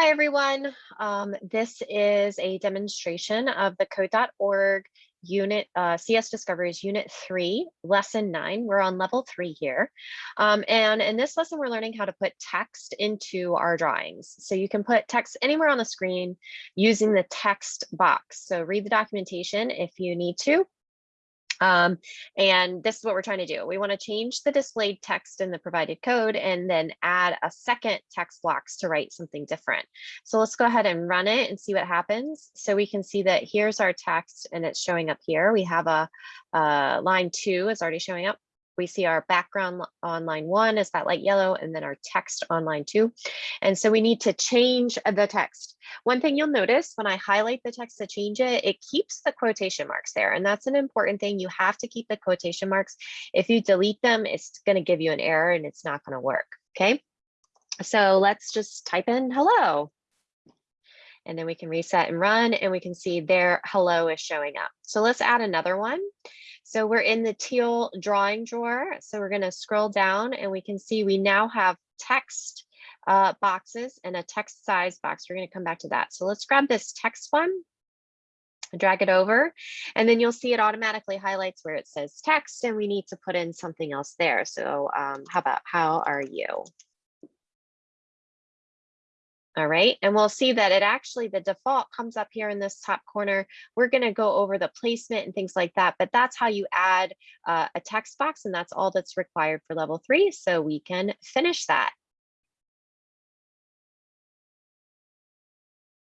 Hi, everyone. Um, this is a demonstration of the code.org unit, uh, CS Discoveries Unit 3, Lesson 9. We're on level 3 here. Um, and in this lesson, we're learning how to put text into our drawings. So you can put text anywhere on the screen using the text box. So read the documentation if you need to. Um, and this is what we're trying to do. We want to change the displayed text in the provided code and then add a second text box to write something different. So let's go ahead and run it and see what happens. So we can see that here's our text and it's showing up here. We have a, a line two is already showing up we see our background on line one is that light yellow and then our text on line two. And so we need to change the text. One thing you'll notice when I highlight the text to change it, it keeps the quotation marks there. And that's an important thing. You have to keep the quotation marks. If you delete them, it's going to give you an error and it's not going to work. Okay. So let's just type in hello. And then we can reset and run and we can see there hello is showing up. So let's add another one. So we're in the teal drawing drawer. So we're going to scroll down and we can see we now have text uh, boxes and a text size box. We're going to come back to that. So let's grab this text one, drag it over, and then you'll see it automatically highlights where it says text and we need to put in something else there. So um, how about how are you? All right, and we'll see that it actually, the default comes up here in this top corner. We're gonna go over the placement and things like that, but that's how you add uh, a text box and that's all that's required for level three. So we can finish that.